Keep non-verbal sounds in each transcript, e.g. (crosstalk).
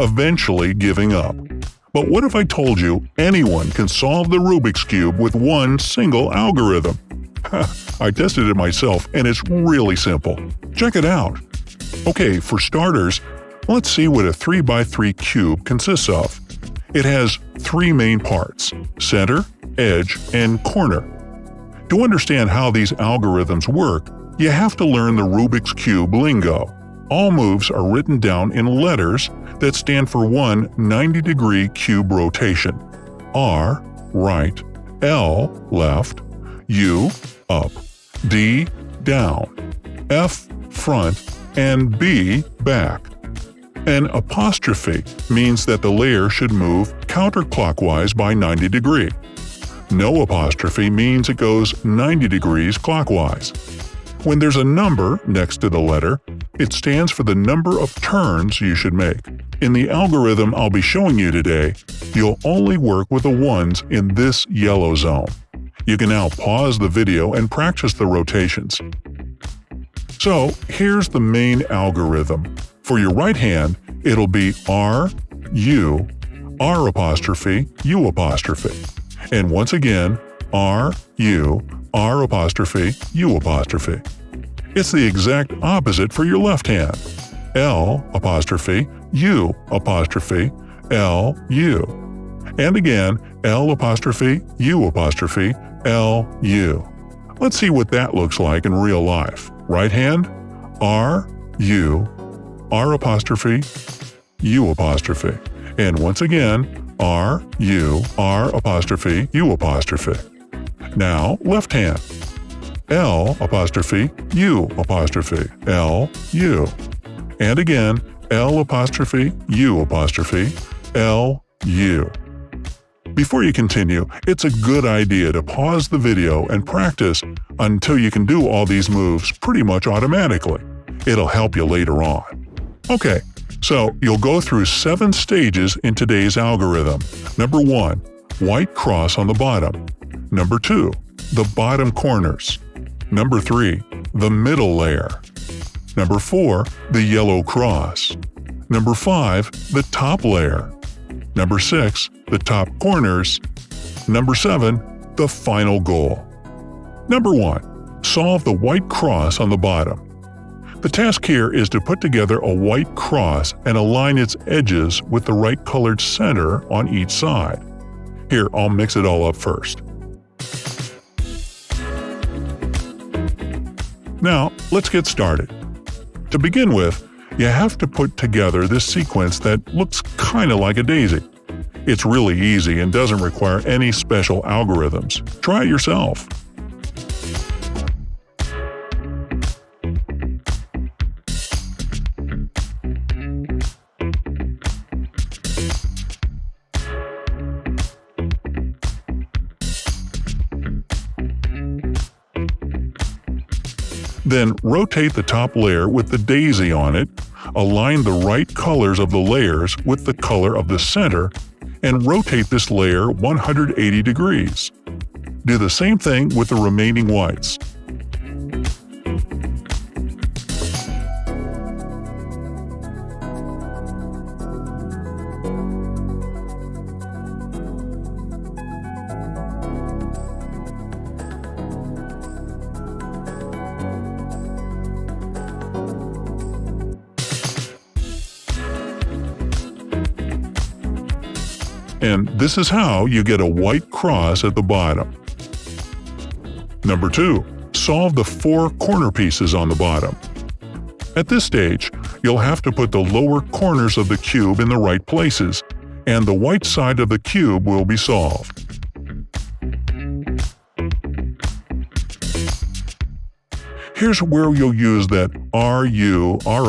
eventually giving up. But what if I told you anyone can solve the Rubik's Cube with one single algorithm? (laughs) I tested it myself and it's really simple. Check it out. Okay, for starters, let's see what a 3x3 cube consists of. It has three main parts – center, edge, and corner. To understand how these algorithms work, you have to learn the Rubik's Cube lingo. All moves are written down in letters that stand for one 90-degree cube rotation. R, right, L, left, U, up, D, down, F, front, and B, back. An apostrophe means that the layer should move counterclockwise by 90 degree. No apostrophe means it goes 90 degrees clockwise. When there's a number next to the letter, it stands for the number of turns you should make. In the algorithm I'll be showing you today, you'll only work with the ones in this yellow zone. You can now pause the video and practice the rotations. So here's the main algorithm. For your right hand, it'll be R, U, R apostrophe, U apostrophe. And once again, R, U, R apostrophe, U apostrophe. It's the exact opposite for your left hand. L apostrophe, U apostrophe, L, U. And again, L apostrophe, U apostrophe, L, U. Let's see what that looks like in real life. Right hand, R, U, R apostrophe, U apostrophe. And once again, R, U, R apostrophe, U apostrophe. Now, left hand. L apostrophe, U apostrophe, L, U. And again, L apostrophe, U apostrophe, L, U. Before you continue, it's a good idea to pause the video and practice until you can do all these moves pretty much automatically. It'll help you later on. Okay, so you'll go through seven stages in today's algorithm. Number 1. White cross on the bottom. Number 2. The bottom corners. Number 3. The middle layer. Number 4. The yellow cross. Number 5. The top layer. Number 6. The top corners. Number 7. The final goal. Number 1. Solve the white cross on the bottom. The task here is to put together a white cross and align its edges with the right colored center on each side. Here, I'll mix it all up first. Now, let's get started. To begin with, you have to put together this sequence that looks kinda like a daisy. It's really easy and doesn't require any special algorithms. Try it yourself. Then rotate the top layer with the daisy on it, align the right colors of the layers with the color of the center, and rotate this layer 180 degrees. Do the same thing with the remaining whites. And this is how you get a white cross at the bottom. Number 2. Solve the four corner pieces on the bottom. At this stage, you'll have to put the lower corners of the cube in the right places, and the white side of the cube will be solved. Here's where you'll use that RU, R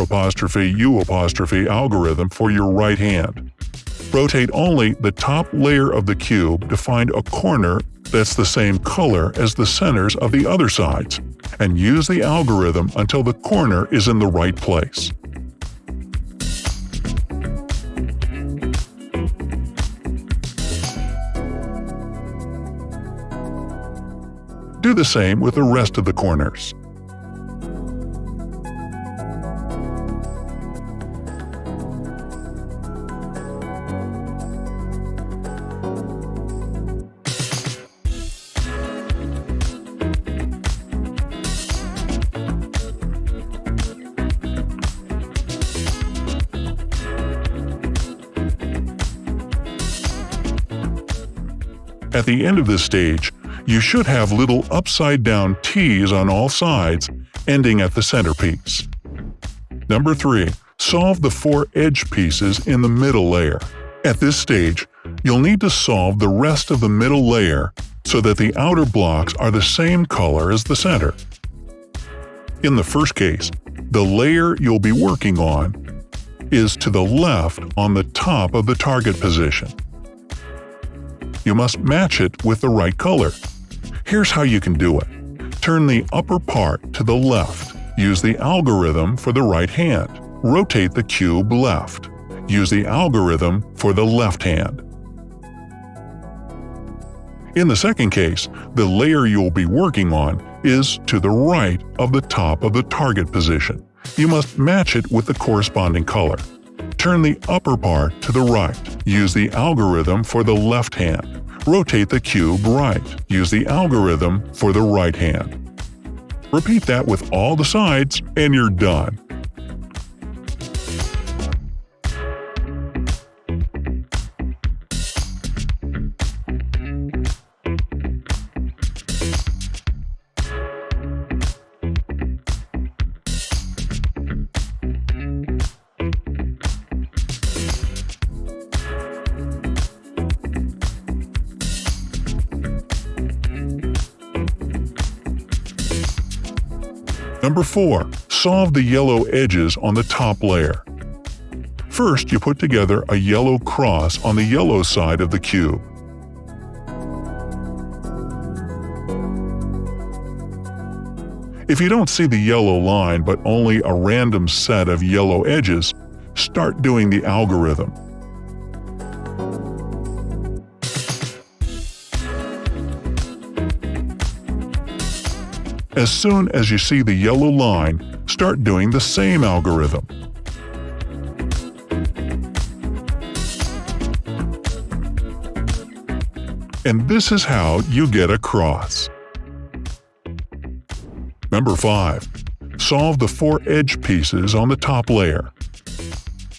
U apostrophe algorithm for your right hand. Rotate only the top layer of the cube to find a corner that's the same color as the centers of the other sides, and use the algorithm until the corner is in the right place. Do the same with the rest of the corners. At the end of this stage, you should have little upside-down T's on all sides, ending at the centerpiece. Number 3. Solve the four edge pieces in the middle layer. At this stage, you'll need to solve the rest of the middle layer so that the outer blocks are the same color as the center. In the first case, the layer you'll be working on is to the left on the top of the target position. You must match it with the right color. Here's how you can do it. Turn the upper part to the left. Use the algorithm for the right hand. Rotate the cube left. Use the algorithm for the left hand. In the second case, the layer you'll be working on is to the right of the top of the target position. You must match it with the corresponding color. Turn the upper part to the right. Use the algorithm for the left hand. Rotate the cube right. Use the algorithm for the right hand. Repeat that with all the sides and you're done. Number 4. Solve the yellow edges on the top layer. First, you put together a yellow cross on the yellow side of the cube. If you don't see the yellow line but only a random set of yellow edges, start doing the algorithm. As soon as you see the yellow line, start doing the same algorithm. And this is how you get a cross. Number 5. Solve the four edge pieces on the top layer.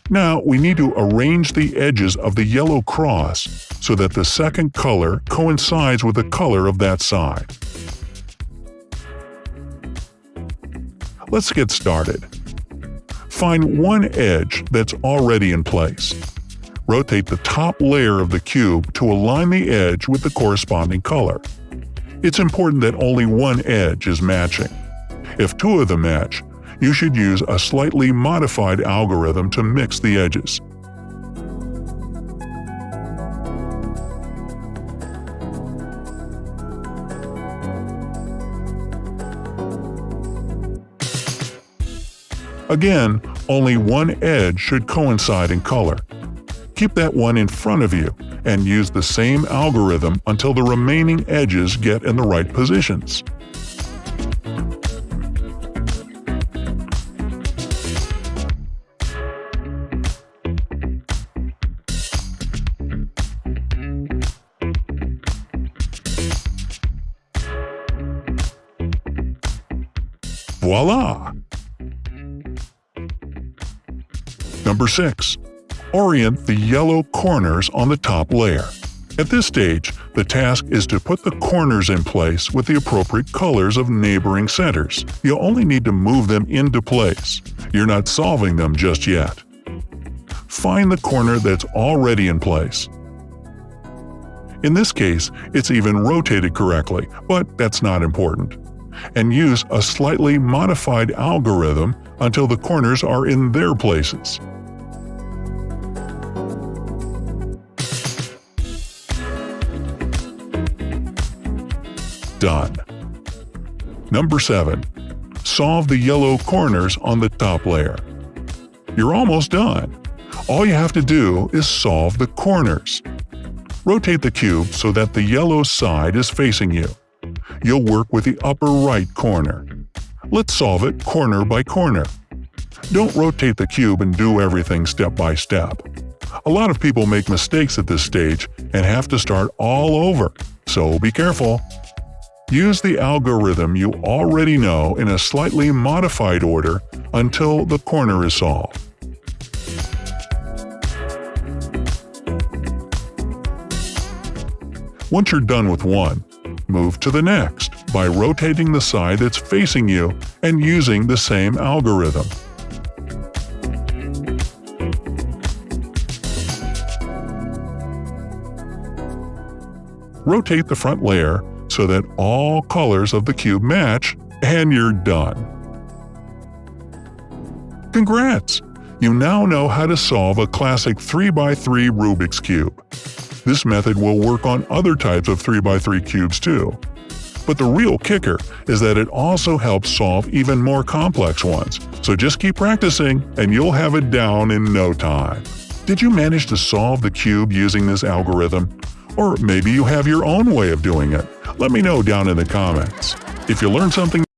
Now we need to arrange the edges of the yellow cross so that the second color coincides with the color of that side. Let's get started. Find one edge that's already in place. Rotate the top layer of the cube to align the edge with the corresponding color. It's important that only one edge is matching. If two of them match, you should use a slightly modified algorithm to mix the edges. Again, only one edge should coincide in color. Keep that one in front of you and use the same algorithm until the remaining edges get in the right positions. Voila! Number 6. Orient the yellow corners on the top layer. At this stage, the task is to put the corners in place with the appropriate colors of neighboring centers. you only need to move them into place. You're not solving them just yet. Find the corner that's already in place. In this case, it's even rotated correctly, but that's not important. And use a slightly modified algorithm until the corners are in their places. Done. Number 7. Solve the yellow corners on the top layer. You're almost done. All you have to do is solve the corners. Rotate the cube so that the yellow side is facing you. You'll work with the upper right corner. Let's solve it corner by corner. Don't rotate the cube and do everything step by step. A lot of people make mistakes at this stage and have to start all over, so be careful. Use the algorithm you already know in a slightly modified order until the corner is solved. Once you're done with one, move to the next by rotating the side that's facing you and using the same algorithm. Rotate the front layer so that all colors of the cube match, and you're done. Congrats! You now know how to solve a classic 3x3 Rubik's Cube. This method will work on other types of 3x3 cubes too. But the real kicker is that it also helps solve even more complex ones, so just keep practicing and you'll have it down in no time. Did you manage to solve the cube using this algorithm? Or maybe you have your own way of doing it. Let me know down in the comments. If you learned something